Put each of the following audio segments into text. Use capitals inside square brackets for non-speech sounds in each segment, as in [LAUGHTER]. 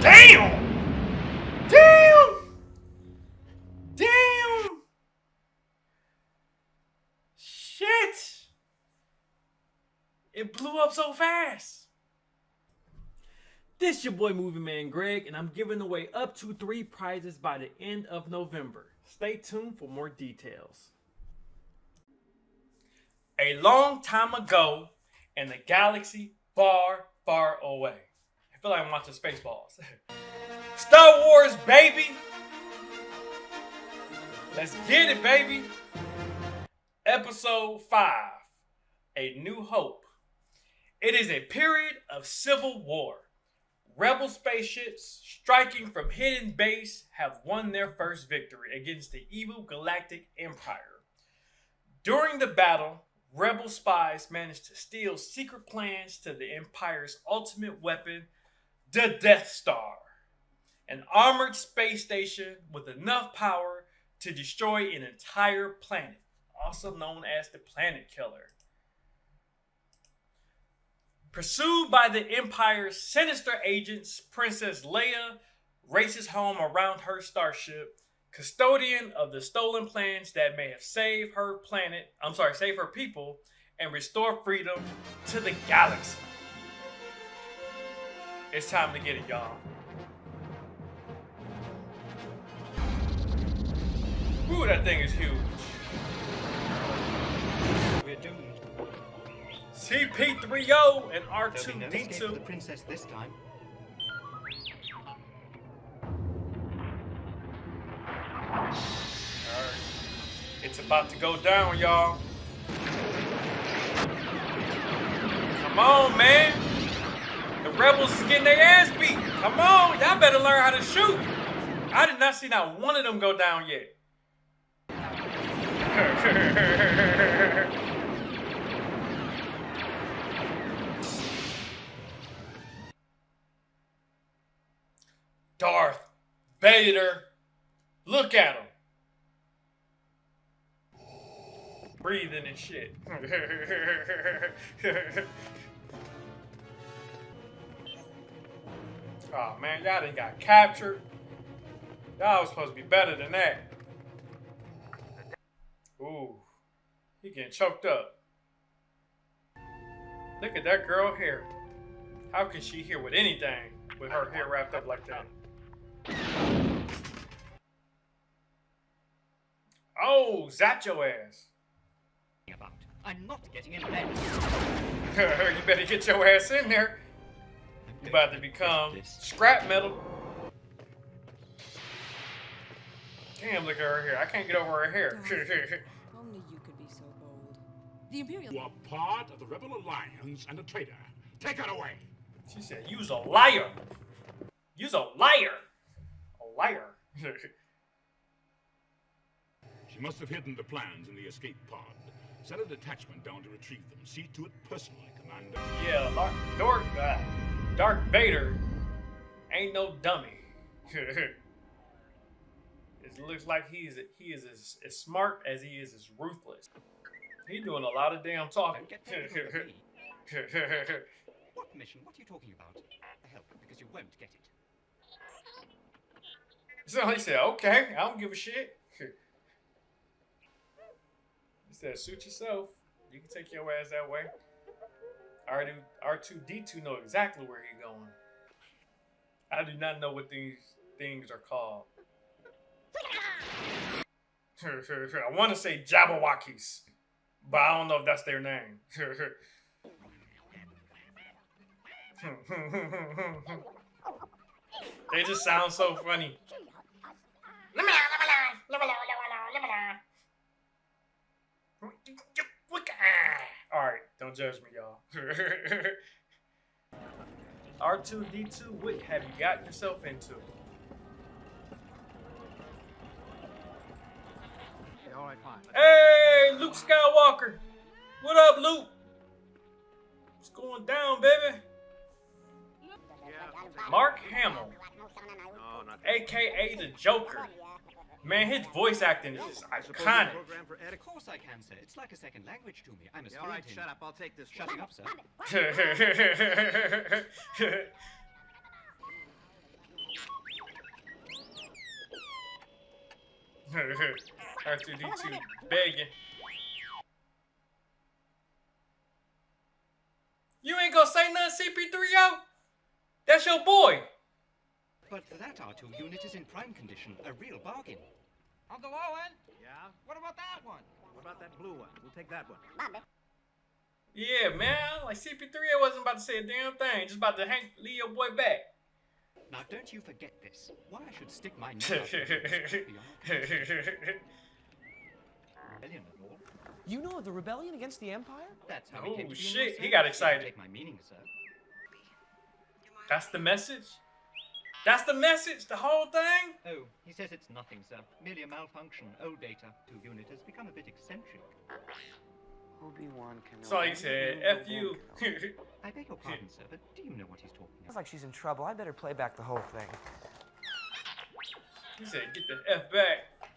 Damn! Damn! Damn! Shit! It blew up so fast. This your boy Movie Man Greg, and I'm giving away up to three prizes by the end of November. Stay tuned for more details. A long time ago, in a galaxy far, far away. I feel like I'm watching Spaceballs. [LAUGHS] Star Wars, baby! Let's get it, baby! Episode 5 A New Hope. It is a period of civil war. Rebel spaceships striking from hidden base have won their first victory against the evil Galactic Empire. During the battle, Rebel spies managed to steal secret plans to the Empire's ultimate weapon, the Death Star, an armored space station with enough power to destroy an entire planet, also known as the Planet Killer. Pursued by the Empire's sinister agents, Princess Leia races home around her starship, custodian of the stolen plans that may have saved her planet, I'm sorry, save her people, and restore freedom to the galaxy. It's time to get it, y'all. Ooh, that thing is huge. We're doomed. CP3O and There'll be no escape the R2D2. princess this time. Alright. It's about to go down, y'all. Come on, man. Rebels is getting their ass beat. Come on, y'all better learn how to shoot. I did not see not one of them go down yet. [LAUGHS] Darth Vader. Look at him. Breathing and shit. [LAUGHS] oh man, y'all done got captured. Y'all was supposed to be better than that. Ooh, he getting choked up. Look at that girl hair. How can she hear with anything with her hair wrapped up like that? Oh, zap your ass. About. I'm not getting in bed. [LAUGHS] you better get your ass in there. You about to become scrap metal. Damn, look at her hair. I can't get over her hair. [LAUGHS] Only you could be so bold. The Imperial. You are part of the Rebel Alliance and a traitor. Take her away. she said, "You's a liar. You's a liar. A liar." [LAUGHS] She must have hidden the plans in the escape pod. Send a detachment down to retrieve them. See to it personally, Commander. yeah, Dark, Dark, uh, Dark Vader ain't no dummy. [LAUGHS] it looks like he's he is as, as smart as he is as ruthless. He doing a lot of damn talking. Don't get technical with me. [LAUGHS] What mission? What are you talking about? Hell, because you won't get it. So he said, okay, I don't give a shit. [LAUGHS] he said, suit yourself. You can take your ass that way. R2, R2D2 know exactly where he's going. I do not know what these things are called. I want to say Jabberwockies, but I don't know if that's their name. [LAUGHS] they just sound so funny. Alright, don't judge me, y'all. [LAUGHS] R2D2, what have you gotten yourself into? All right, fine. Hey, Luke Skywalker! What up, Luke? What's going down, baby? Mark Hamill, No, aka the Joker. Man, his voice acting is just iconic. Of course I can, sir. It's like a second language to me. I'm a yeah, All right, him. shut up. I'll take this. Shut up, sir. R2D2 [LAUGHS] begging. You ain't gonna say nothing, CP3O? That's your boy. But that R2 unit is in prime condition, a real bargain. Uncle Owen, Yeah? what about that one? What about that blue one? We'll take that one. Yeah, man. Like CP3, I wasn't about to say a damn thing. Just about to hang, leave your boy back. Now, don't you forget this. Why I should stick my neck out for you is [LAUGHS] rebellion and all. You know of the rebellion against the Empire? That's how Oh, he came to oh, shit, he got excited. Take my meaning, sir. That's the message? That's the message? The whole thing? Oh, he says it's nothing, sir. Merely a malfunction. Old data. Two unit has become a bit eccentric. Obi-Wan Kenobi. So he said, F you. [LAUGHS] I beg your pardon, sir, but do you know what he's talking about? Sounds like she's in trouble. I better play back the whole thing. he said, get the F back.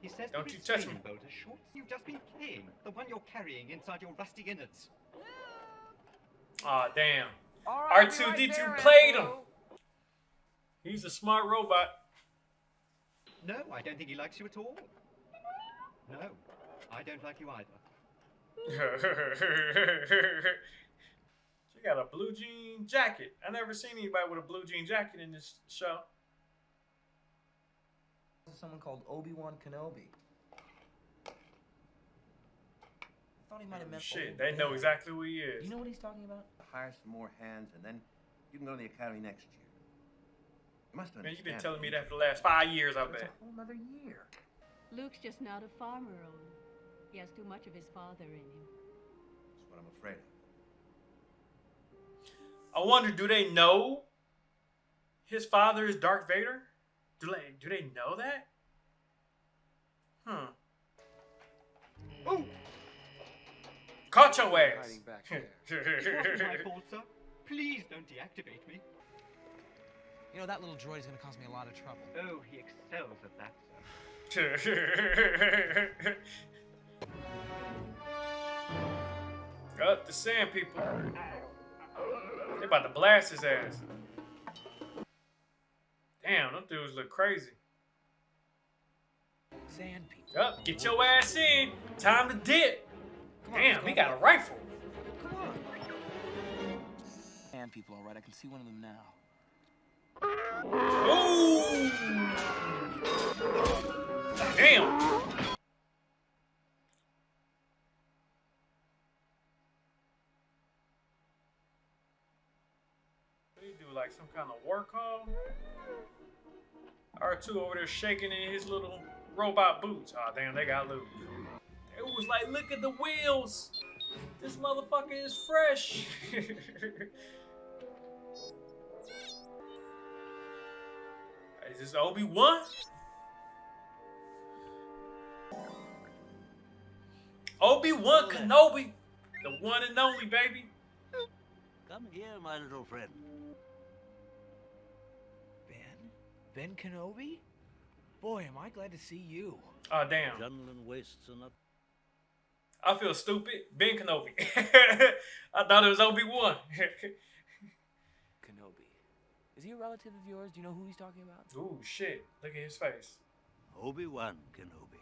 He says Don't you touch restraining me. bolt is short. You've just been playing. The one you're carrying inside your rusty innards. Aw, damn. All right, R2D2 be right played him. Andrew. He's a smart robot. No, I don't think he likes you at all. No, I don't like you either. [LAUGHS] she got a blue jean jacket. I never seen anybody with a blue jean jacket in this show. Someone called Obi-Wan Kenobi. I thought he might have oh, meant Shit, old they know exactly who he is. You know what he's talking about? Hire some more hands, and then you can go to the academy next year. You must Man, understand. you've been telling me that for the last five years, I It's bet. a whole other year. Luke's just not a farmer, Owen. He has too much of his father in him. That's what I'm afraid of. I wonder, do they know his father is Darth Vader? Do they do they know that? Hmm. Oh, Caught your ass. Hiding back [LAUGHS] it my fault, sir. Please don't deactivate me. You know, that little droid is going to cause me a lot of trouble. Oh, he excels at that, sir. Up the sand people. They about to blast his ass. Damn, them dudes look crazy. Sand people. Up, get your ass in. Time to dip. Damn, he got a rifle. Come on. Sand people, all right. I can see one of them now. Ooh. Damn. Like some kind of war call? R2 over there shaking in his little robot boots. Oh damn, they got loose. It was like, look at the wheels. This motherfucker is fresh. [LAUGHS] Is this Obi Wan? Obi Wan Kenobi, the one and only baby. Come here, my little friend. Ben? Ben Kenobi? Boy, am I glad to see you. Oh damn, Adrenaline wastes are not. I feel stupid. Ben Kenobi. [LAUGHS] I thought it was Obi Wan. Kenobi. [LAUGHS] Is he a relative of yours? Do you know who he's talking about? Ooh shit! Look at his face. Obi Wan Kenobi.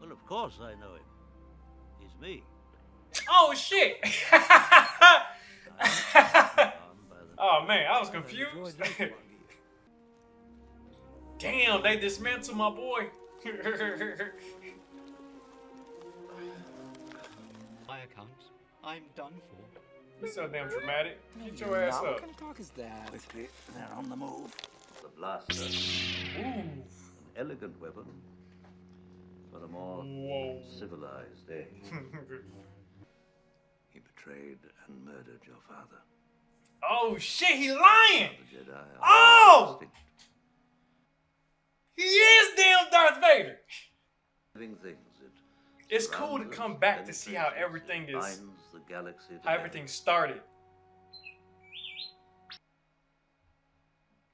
Well, of course I know him. He's me. Oh shit! I'm by the oh man, I was confused. droid does belong to you. Damn, they dismantled my boy. [LAUGHS] My account. I'm done for. You're so damn dramatic. Get your ass Now, up. What kind of talk is that? quickly. They're on the move. The blaster. Ooh. An elegant weapon for a more Whoa. civilized age. [LAUGHS] He betrayed and murdered your father. oh shit, he lying. The Jedi Oh! extinct. He is damn Darth Vader. Living things that It's cool to come back to see how everything is binds the galaxy how everything started.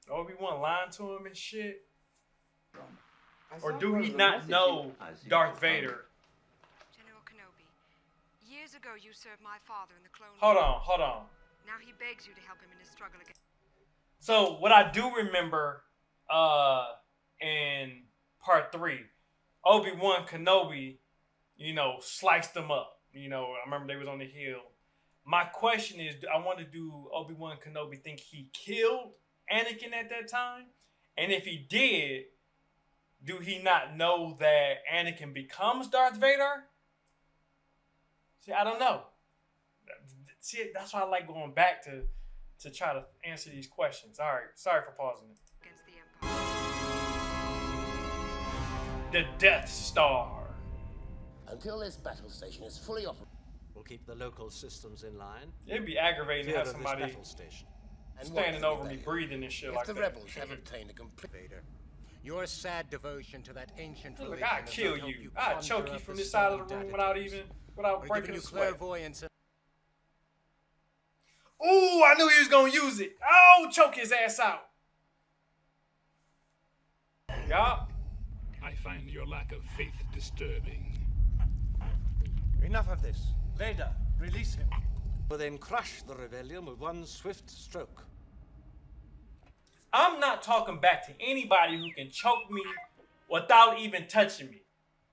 Obi Wan lying to him and shit, or do he not know Darth Vader? General Kenobi, years ago you served my father in the Clone Hold on, hold on. Now he begs you to help him in his struggle against. So what I do remember, uh, in part three. Obi Wan Kenobi, you know, sliced them up. You know, I remember they was on the hill. My question is, I want to do Obi Wan Kenobi think he killed Anakin at that time, and if he did, do he not know that Anakin becomes Darth Vader? See, I don't know. See, that's why I like going back to to try to answer these questions. All right, sorry for pausing it. against the Empire. The Death Star. Until this battle station is fully operational. We'll keep the local systems in line. It'd be aggravating to have somebody battle station. standing over me breathing and shit if like the that. rebels have obtained a complete Vader, your sad devotion to that ancient Look, religion I'd kill you. you I'd choke you from the this side of stony the room without even without Or breaking given a you sweat. clairvoyance Ooh, I knew he was gonna use it. Oh, choke his ass out. Yup. I find your lack of faith disturbing. Enough of this. Vader, release him. We'll then crush the rebellion with one swift stroke. I'm not talking back to anybody who can choke me without even touching me.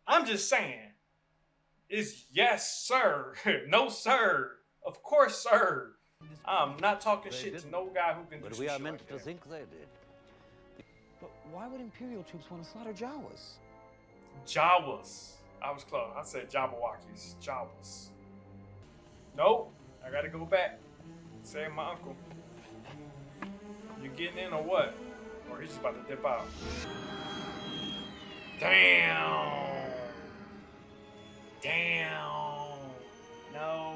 I'm just saying. It's yes, sir. [LAUGHS] no, sir. Of course, sir. I'm not talking They shit to didn't. no guy who can do But we are meant like to that. think they did. But why would Imperial troops want to slaughter Jawas? Jawas. I was close. I said Jabberwockies. Jawas. Nope. I gotta go back. Say my uncle. You getting in or what? Or he's just about to dip out. Damn. Damn. No.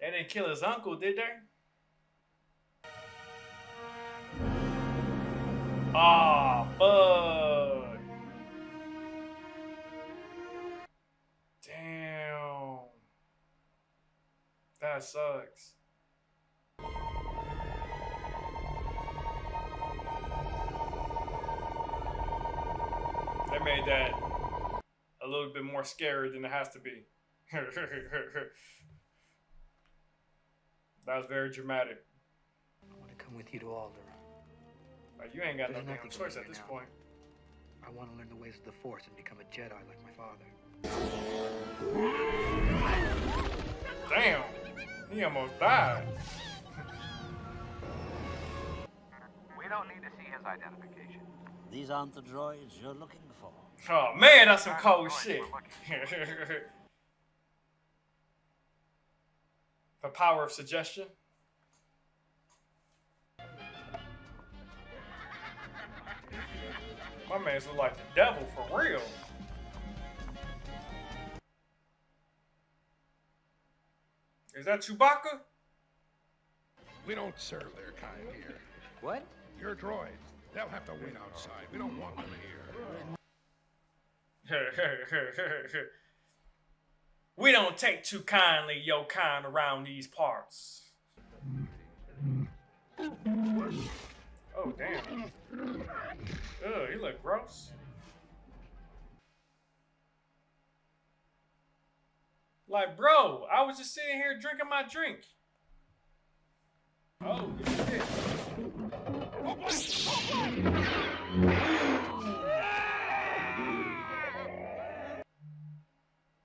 They didn't kill his uncle, did they? Ah, fuck. That sucks. They made that a little bit more scary than it has to be. [LAUGHS] that was very dramatic. I want to come with you to Alderaan. Like, you ain't got no damn choice at this now. point. I want to learn the ways of the Force and become a Jedi like my father. Damn. He almost died. We don't need to see his identification. These aren't the droids you're looking for. Oh man, that's some cold shit. [LAUGHS] the power of suggestion. My man's look like the devil for real. Is that Chewbacca? We don't serve their kind here. What? Your droids. They'll have to wait outside. We don't want them here. [LAUGHS] we don't take too kindly your kind around these parts. Oh damn. Ugh, you look gross. Like, bro, I was just sitting here drinking my drink. Oh, shit.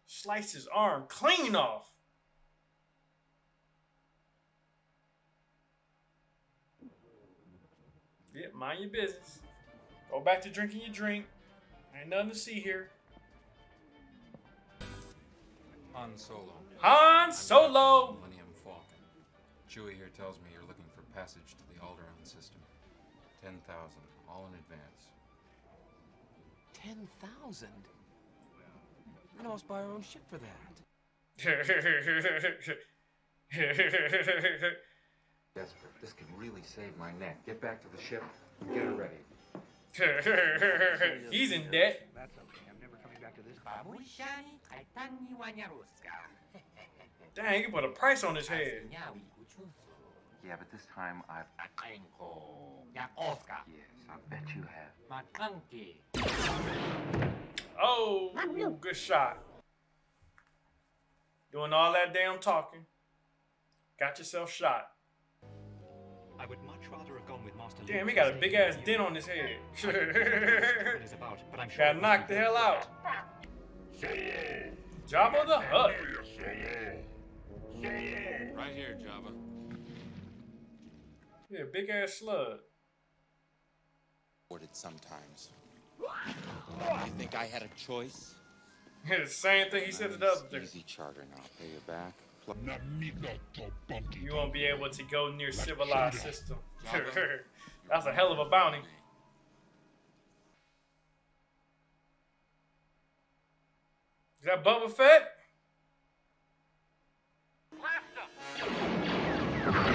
Slice his arm clean off. Yeah, mind your business. Go back to drinking your drink. Ain't nothing to see here. Han Solo. Han Solo! Millennium Falcon. Chewie here tells me you're looking for passage to the Alderaan system. 10,000, all in advance. Ten thousand? I'd almost buy our own ship for that. [LAUGHS] Desperate. This could really save my neck. Get back to the ship and get her ready. [LAUGHS] He's in debt. That's okay. I'm never coming back to this. Dang, you can put a price on his head. Yeah, but this time I've. Yeah, Oscar. Yes, I bet you have. Oh, good shot. Doing all that damn talking. Got yourself shot. I would much rather have gone with Master Damn, he got a big ass dent on his head. I don't know what it is about, but I'm sure Got knocked the hell out. Jabba the Hutt. Right here, Jabba. Yeah, big ass slug. Ordered sometimes. You think I had a choice? [LAUGHS] the same thing he said to the other. Easy charter now. Pay you back. You won't be able to go near civilized system. [LAUGHS] That's a hell of a bounty. Is that Boba Fett?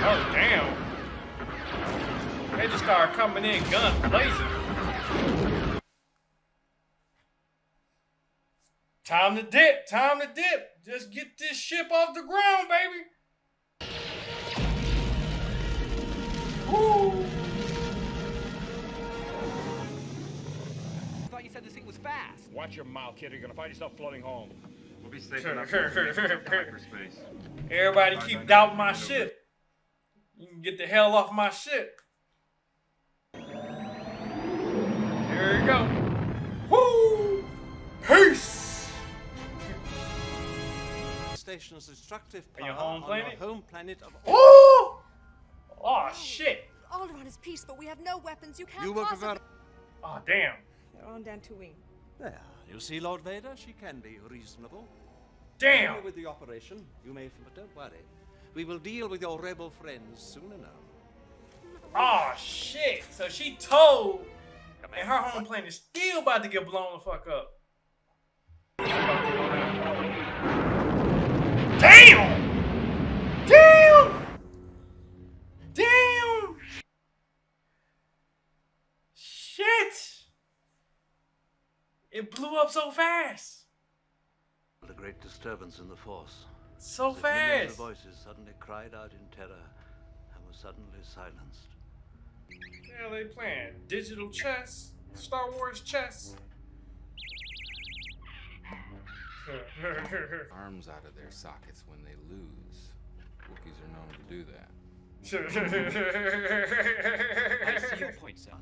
Oh damn! They just started coming in, guns blazing. Time to dip! Time to dip! Just get this ship off the ground, baby! Woo! Said this thing was fast. Watch your mouth, kid. or You're gonna find yourself floating home. We'll be safe enough hyperspace. Everybody keep doubting my shit. You can get the hell off my shit. Here we go. Woo! Peace! Station's destructive On your power home on planet? your home planet of Oh! Oh shit! Alderaan is peace, but we have no weapons. You can't You possibly... Oh damn. You're on Dantooine. There, you see, Lord Vader, she can be reasonable. Damn. Deal with the operation, you may, but don't worry. We will deal with your rebel friends soon enough. Oh shit! So she told, and her home planet is still about to get blown the fuck up. Damn! Damn! Damn! Shit! It blew up so fast. A great disturbance in the force. So As fast. of voices suddenly cried out in terror and were suddenly silenced. Yeah, they playing digital chess, Star Wars chess. [LAUGHS] [LAUGHS] Arms out of their sockets when they lose. Wookiees are known to do that. [LAUGHS] I see your point, sir.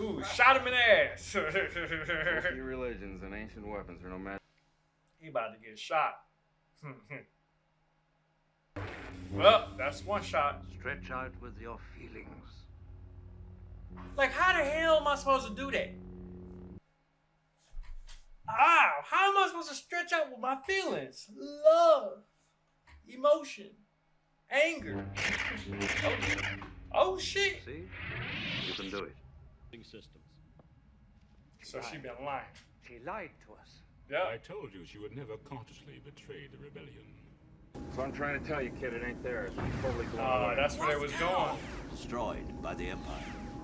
Ooh, shot him in the ass. [LAUGHS] Wookiee religions and ancient weapons are no match. he about to get shot. [LAUGHS] well, that's one shot. Stretch out with your feelings. Like, how the hell am I supposed to do that? Ow! How am I supposed to stretch out with my feelings? Love, emotion, anger. [LAUGHS] Oh, oh shit! See? You can do it. Systems. So she been lying. She lied to us. Yeah. I told you she would never consciously betray the rebellion. So I'm trying to tell you, kid, it ain't theirs. It's totally blown Oh, uh, away. that's where it was going. Destroyed by the Empire.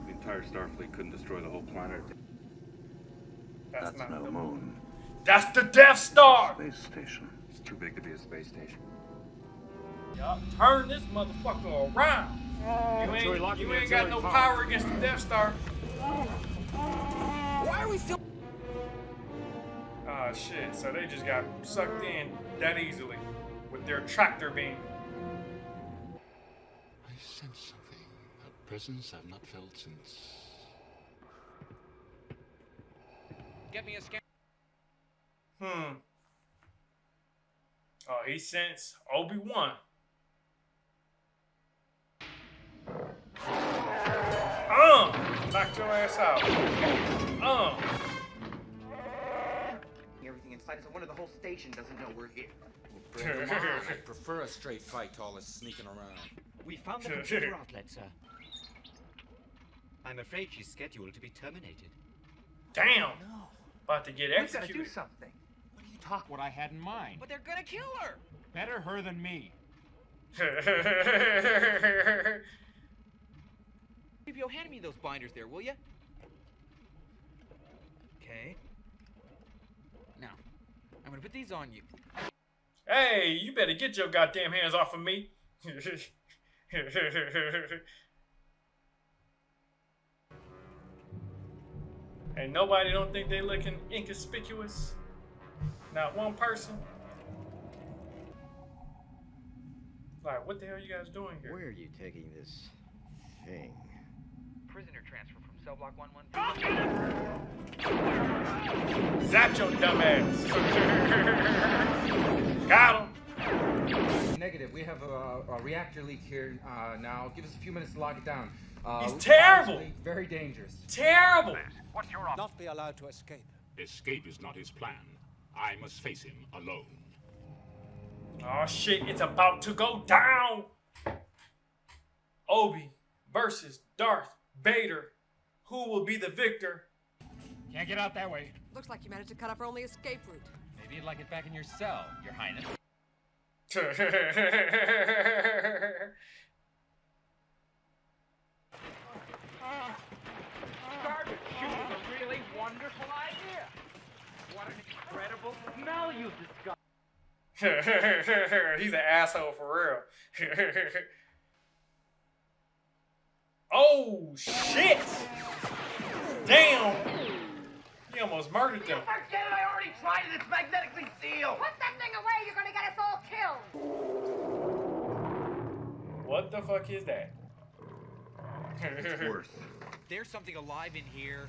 The entire Starfleet couldn't destroy the whole planet. That's, That's not no the moon. That's the Death Star. Space station. It's too big to be a space station. Yup. Turn this motherfucker around. Oh. You ain't, you ain't got no power against the Death Star. Why are we still? Ah, shit. So they just got sucked in that easily with their tractor beam. I sense something. A presence I've not felt since. Get me a scan. Hmm. Oh, he sends Obi Wan. Um, knock your ass out. Um, Everything inside, so one of the whole station doesn't know we're here. Bring 'em. I prefer a straight fight to all this sneaking around. We found the [LAUGHS] computer outlet, sir. I'm afraid she's scheduled to be terminated. damn. About to get executed. We've got to do something. What are you talking? What I had in mind. But they're gonna kill her. Better her than me. [LAUGHS] Yo, hand me those binders there, will you? Okay. Now, I'm gonna put these on you. hey, you better get your goddamn hands off of me. [LAUGHS] Ain't nobody don't think they looking inconspicuous. Not one person. Like, what the hell are you guys doing here? Where are you taking this thing? Prisoner transfer from cell block 113. Zap your dumb ass. [LAUGHS] Got him. Negative. We have a, a reactor leak here uh, now. Give us a few minutes to lock it down. Uh, He's terrible. Very dangerous. Terrible. What's your option? Not be allowed to escape. Escape is not his plan. I must face him alone. Oh shit, it's about to go down. Obi versus Darth Vader. Who will be the victor? Can't get out that way. Looks like you managed to cut off our only escape route. Maybe you'd like it back in your cell, Your Highness. Garbage chute is a really wonderful idea. What an incredible smell you've discovered. [LAUGHS] He's an asshole for real. [LAUGHS] oh shit! Damn! He almost murdered them. Forget it, I already tried it. It's magnetically sealed. Put that thing away, you're gonna get us all killed! What the fuck is that? It's [LAUGHS] worse. There's something alive in here.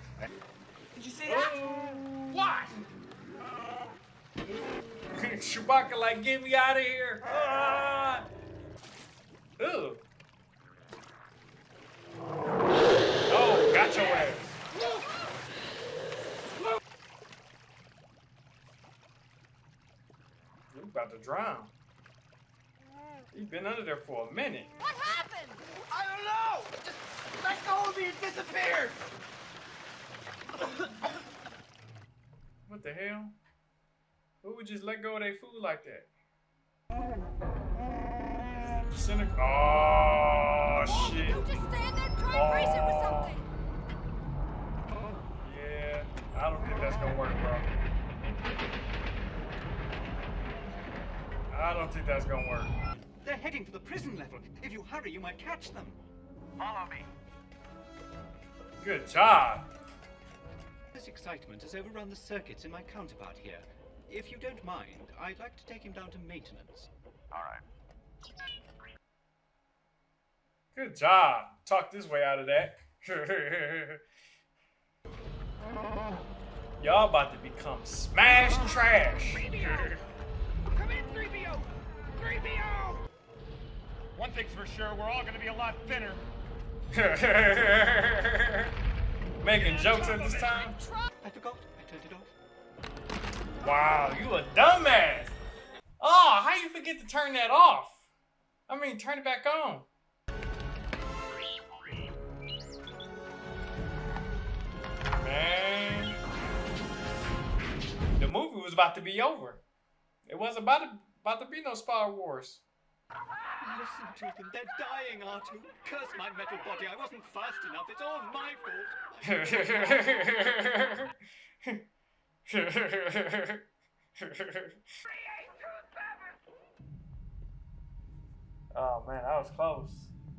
Did you see that? What? [LAUGHS] Chewbacca like, get me out of here! Ah! Ew. Oh, got your ass. You about to drown. You've been under there for a minute. What happened? I don't know. Just let go of me. It disappeared. What the hell? Who would just let go of their food like that? Cynic. Oh shit. You just stand there and try and brace it with something! Oh, yeah, I don't think that's gonna work, bro. I don't think that's gonna work. They're heading for the prison level. If you hurry, you might catch them. Follow me. Good job. This excitement has overrun the circuits in my counterpart here. If you don't mind, I'd like to take him down to maintenance. All right. Good job. Talk this way out of that. [LAUGHS] Y'all about to become smash trash. Come in, 3PO. 3PO. One thing's for sure, we're all gonna be a lot thinner. [LAUGHS] Making jokes at this time? I forgot. I turned it off. Wow, you a dumbass. Oh, how you forget to turn that off? I mean, turn it back on. About to be over. It wasn't about to, about to be no Star Wars. Listen to them. They're dying, R2. Curse my metal body. I wasn't fast enough. It's all my fault. [LAUGHS] oh man, that was close.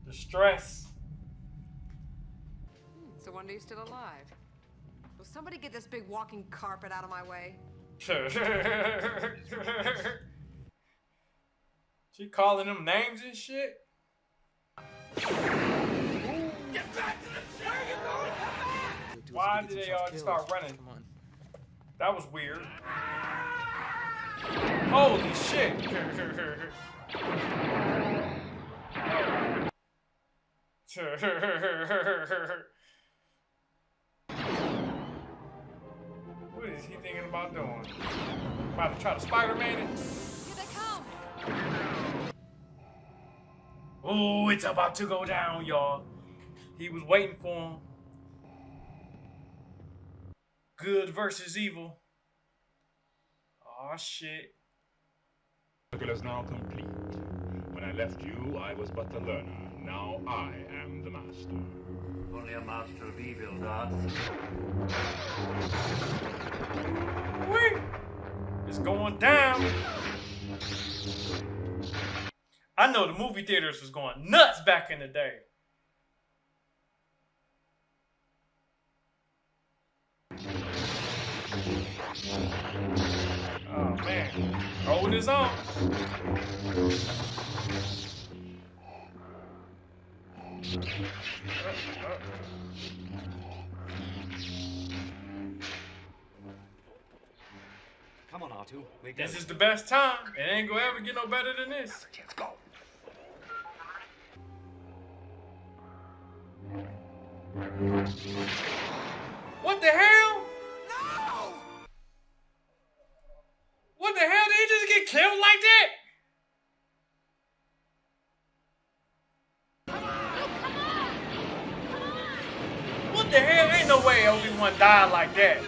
The stress. It's a wonder you're still alive. Will somebody get this big walking carpet out of my way? [LAUGHS] she calling them names and shit. Get back to the Where are you going? Come back. Why did they all start running? Come on. That was weird. Holy shit. [LAUGHS] is he thinking about doing? About to try to Spider-Man it? Here they come! Oh, it's about to go down, y'all. He was waiting for him. Good versus evil. Oh shit. The circle is now complete. When I left you, I was but the learner. Now I am the master. Only a master of evil. Whee! It's going down. I know the movie theaters was going nuts back in the day. Oh man, holding his own. Come on, R2. We're This is the best time. It ain't gonna ever get no better than this. Let's go. What the hell? No! What the hell? Did he just get killed like that? Died like that.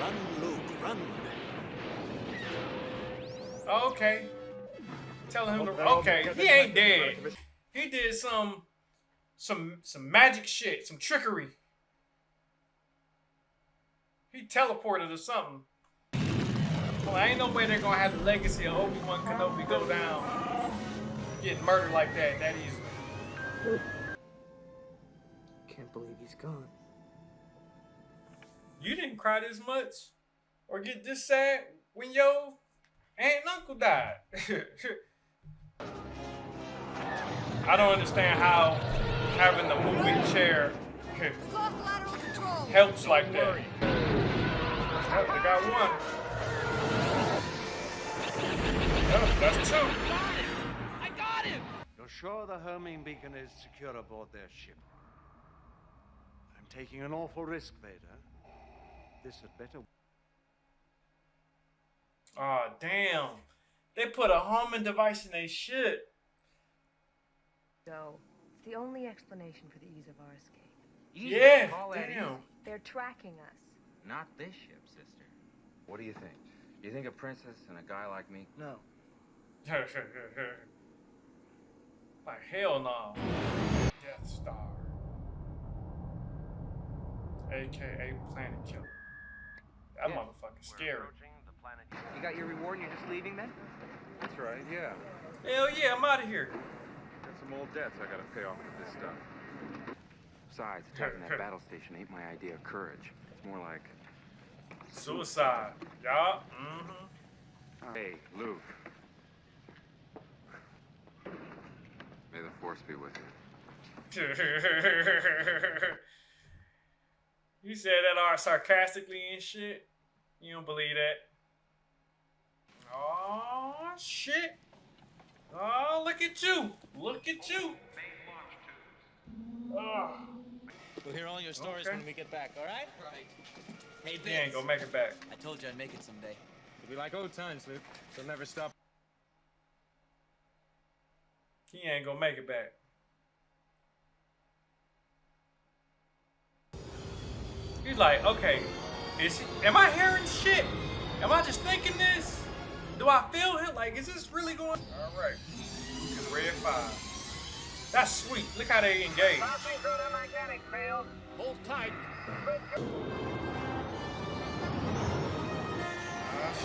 Run, Luke, run. Okay. Telling him to What okay, he ain't dead. He did some some some magic shit, some trickery. He teleported or something. Well, I ain't no way they're gonna have the legacy of Obi-Wan Kenobi go down. Getting murdered like that, that easily. Can't believe he's gone. You didn't cry this much or get this sad when your aunt and uncle died. [LAUGHS] I don't understand how having the moving chair [LAUGHS] helps like that. They got one. Oh, that's two. I got him! You're sure the homing beacon is secure aboard their ship? I'm taking an awful risk, Vader. This had better. Oh damn. They put a homing device in their shit. So, it's the only explanation for the ease of our escape. Easy, Yeah, damn. They're tracking us. Not this ship, sister. What do you think? Do you think a princess and a guy like me? No. [LAUGHS] like hell no. Death Star. AKA Planet Killer. That Yeah. motherfucker's scary. You got your reward and you're just leaving then? That's right, yeah. Hell yeah, I'm out of here. Got some old debts I gotta pay off with this stuff. Besides, [LAUGHS] attacking that battle station ain't my idea of courage. It's more like, Suicide. Yup. Mm-hmm. Hey, Luke. May the force be with you. [LAUGHS] you said that all sarcastically and shit. You don't believe that. Oh shit. Oh look at you. Look at you. Oh, We'll hear all your stories Okay. when we get back, all right? Right. Hey, he ain't gonna make it back. I told you I'd make it someday. It'll be like old times, Luke. They'll never stop. He ain't gonna make it back. He's like, okay, is he, am I hearing shit? Am I just thinking this? Do I feel it? Like, is this really going? All right, red five. That's sweet. Look how they engage. Hold tight. Oh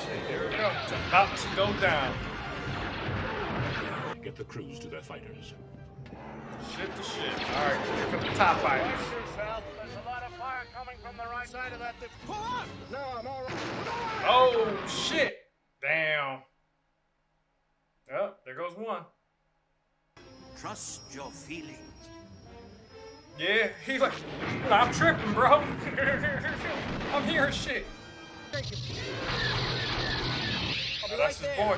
shit, here we go. It's about to go down. Get the crews to their fighters. Shit to shit. All right, here come the top fighter. Coming the right side of that. Pull up! No, I'm all right. Oh shit! Damn. Oh, there goes one. Trust your feelings. Yeah, he like, I'm tripping, bro. [LAUGHS] I'm hearing shit. I'll be Oh, right that's his there. boy.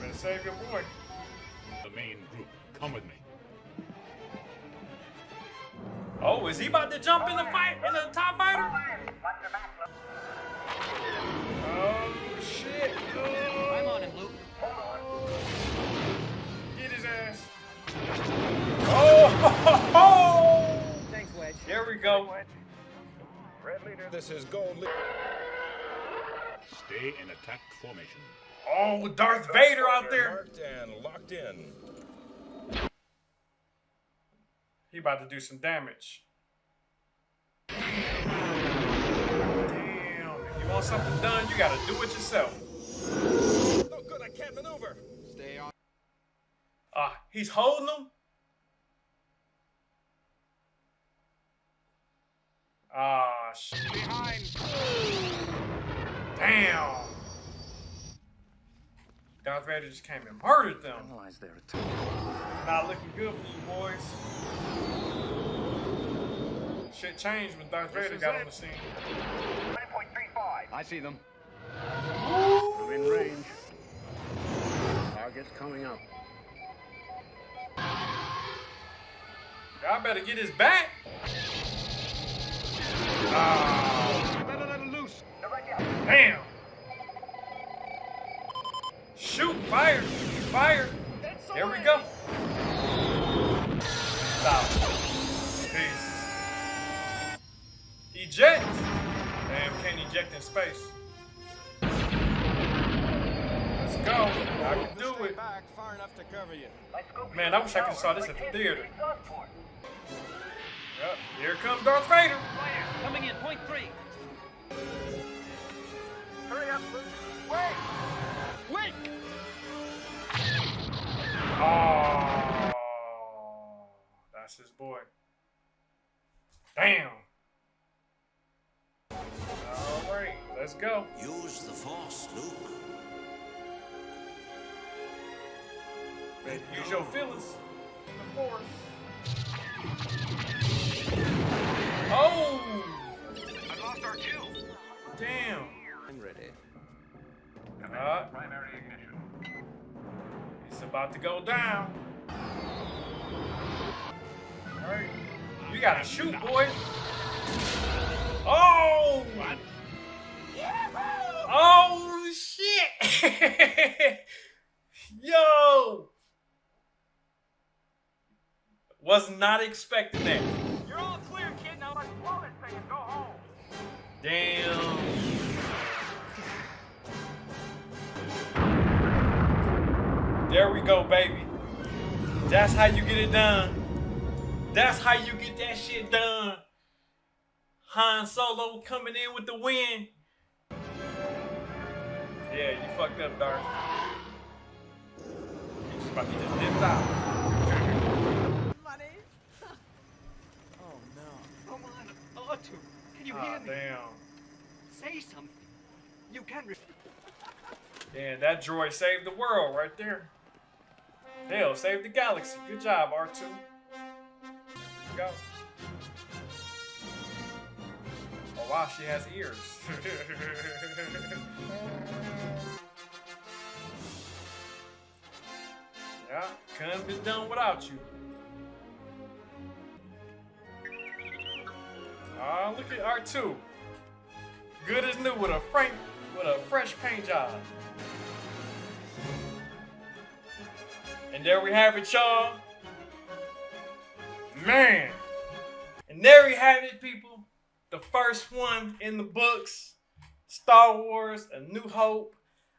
Better save your boy. The main group, come with me. Oh, is he about to jump in the fight in the top fighter? Oh shit! I'm on him, Luke. Get his ass! Oh! Thanks, Wedge. There we go. Red leader, this is Gold Leader. Stay in attack formation. Oh, Darth Vader out there. Marked and locked in. He about to do some damage. Damn! If you want something done, you gotta do it yourself. No good, I can't maneuver. stay on. Ah, he's holding him. Ah, shit. Behind. Damn. Darth Vader just came and murdered them. Analyze their attack. Not looking good for you boys. Shit changed when Darth This Vader got it. on the scene. 20.35. I see them. I'm in range. Target's coming up. Y'all better get his back. Ah, Better let it loose. damn. Shoot, fire, fire. There we go. Stop. Peace. Eject. Damn, can't eject in space. Let's go. I can do it. Far enough to cover you. Man, I wish I could have saw this at the theater. Yep, here comes Darth Vader. Coming in, point three. Hurry up. Wait. Wait. Oh, that's his boy. Damn. All right, let's go. Use the Force, Luke. Use your feelings. The force. Oh! I lost R2. Damn. I'm ready. Uh, Primary ignition. it's about to go down. Alright. You gotta shoot, boy. Oh! What? Oh, shit! [LAUGHS] Yo! Was not expecting that. You're all clear, kid. Now let's blow this thing and go home. Damn. There we go, baby. That's how you get it done. That's how you get that shit done. Han Solo coming in with the win. Yeah, you fucked up, Darth. You just, about- you just dipped out. Money? [LAUGHS] oh no. Come on, R2, can you Ah, hear me? damn. Say something. You can. Re- [LAUGHS] Damn, that droid saved the world right there. Hell, saved the galaxy. Good job, R2. Go. Oh wow, she has ears. [LAUGHS] yeah, couldn't be done without you. Ah, look at R2. Good as new with a frank with a fresh paint job. And there we have it, y'all. Man. And there we have it, people. The first one in the books. Star Wars, A New Hope.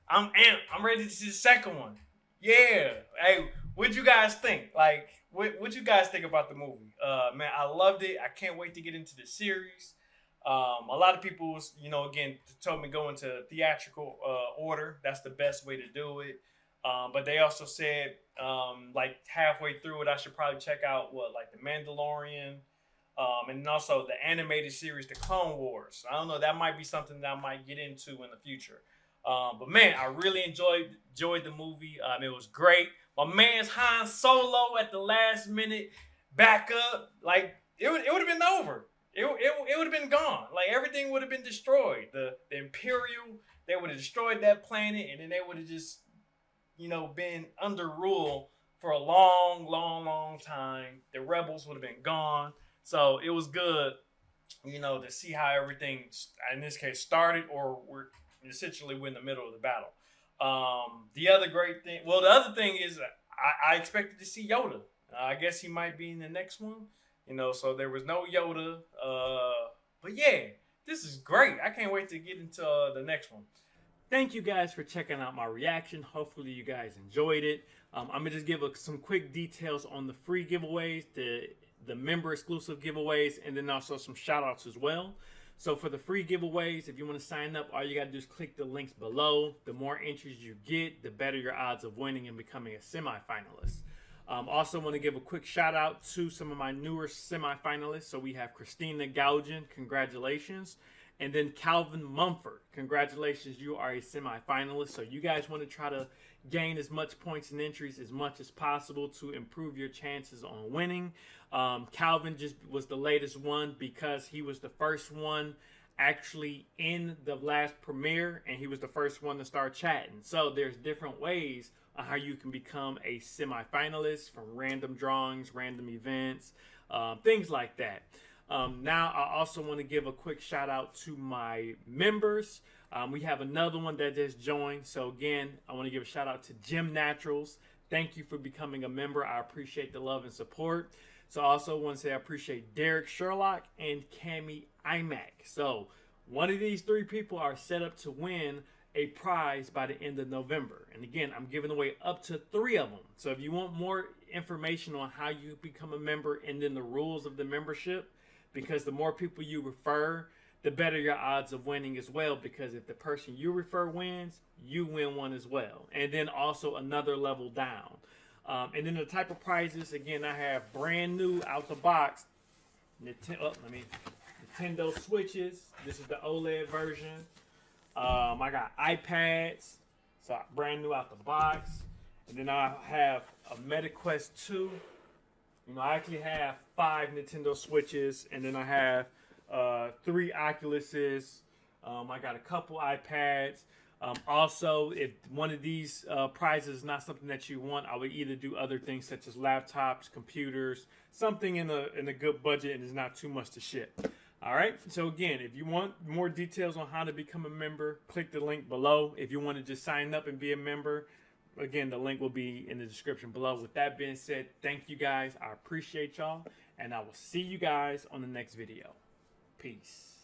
I'm amped. I'm ready to see the second one. Yeah. Hey, what'd you guys think? Like, what what you guys think about the movie? Uh man, I loved it. I can't wait to get into the series. Um, a lot of people, was, you know, again, told me go into theatrical uh, order. That's the best way to do it. Um, but they also said, um, like halfway through it, I should probably check out what, like the Mandalorian, um, and also the animated series, The Clone Wars. I don't know. That might be something that I might get into in the future. Um, but man, I really enjoyed enjoyed the movie. Um, it was great. My man's Han Solo at the last minute back up. Like it would it would have been over. It, it, it would have been gone. Like everything would have been destroyed. The, the Imperial, they would have destroyed that planet, and then they would have just, you know, been under rule for a long, long, long time. The rebels would have been gone. So it was good, you know, to see how everything, in this case, started, or we're essentially we're in the middle of the battle. Um, the other great thing, well, the other thing is I, I expected to see Yoda. Uh, I guess he might be in the next one. You know, so there was no Yoda. Uh, but yeah, this is great. I can't wait to get into uh, the next one. Thank you guys for checking out my reaction. Hopefully you guys enjoyed it. Um, I'm gonna just give a, some quick details on the free giveaways, the the member exclusive giveaways, and then also some shout outs as well. So for the free giveaways, if you want to sign up, all you gotta do is click the links below. The more entries you get, the better your odds of winning and becoming a semi-finalist. Um, also want to give a quick shout out to some of my newer semi-finalists. So we have Christina Gaugen, congratulations. And then Calvin Mumford. Congratulations, you are a semifinalist. So you guys want to try to gain as much points and entries as much as possible to improve your chances on winning. Um, Calvin just was the latest one because he was the first one actually in the last premiere and he was the first one to start chatting. So there's different ways on how you can become a semifinalist from random drawings, random events, um, things like that. Um, now, I also want to give a quick shout out to my members. Um, we have another one that just joined. So, again, I want to give a shout out to Jim Naturals. Thank you for becoming a member. I appreciate the love and support. So, I also want to say I appreciate Derek Sherlock and Cami iMac. So, one of these three people are set up to win a prize by the end of November. And again, I'm giving away up to three of them. So, if you want more information on how you become a member and then the rules of the membership, because the more people you refer, the better your odds of winning as well. Because if the person you refer wins, you win one as well. And then also another level down. Um, and then the type of prizes, again, I have brand new out the box. Nintendo, oh, let me, Nintendo Switches. This is the OLED version. Um, I got iPads, so brand new out the box. And then I have a MetaQuest 2 you know, I actually have five Nintendo Switches, and then I have uh, three Oculuses. Um, I got a couple iPads. Um, also, if one of these uh, prizes is not something that you want, I would either do other things such as laptops, computers, something in a in a good budget and is not too much to ship. All right. So again, if you want more details on how to become a member, click the link below. If you want to just sign up and be a member, Again, the link will be in the description below. With that being said, thank you guys. I appreciate y'all. And I will see you guys on the next video. Peace.